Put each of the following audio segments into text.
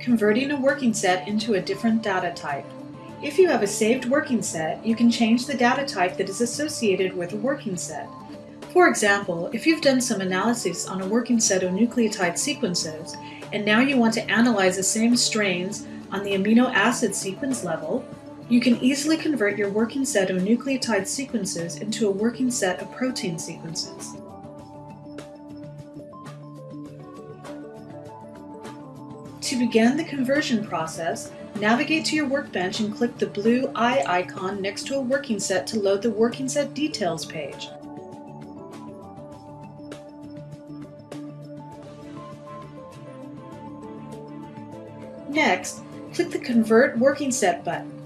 Converting a working set into a different data type. If you have a saved working set, you can change the data type that is associated with a working set. For example, if you've done some analysis on a working set of nucleotide sequences, and now you want to analyze the same strains on the amino acid sequence level, you can easily convert your working set of nucleotide sequences into a working set of protein sequences. To begin the conversion process, navigate to your workbench and click the blue eye icon next to a working set to load the working set details page. Next, click the Convert Working Set button.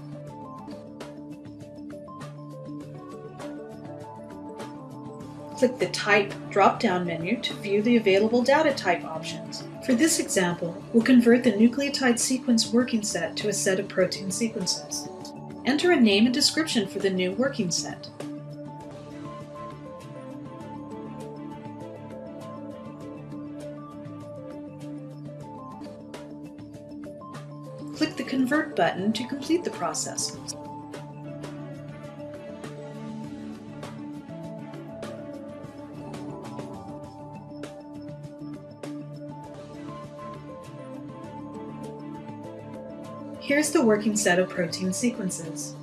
Click the Type drop-down menu to view the available data type options. For this example, we'll convert the nucleotide sequence working set to a set of protein sequences. Enter a name and description for the new working set. Click the Convert button to complete the process. Here's the working set of protein sequences.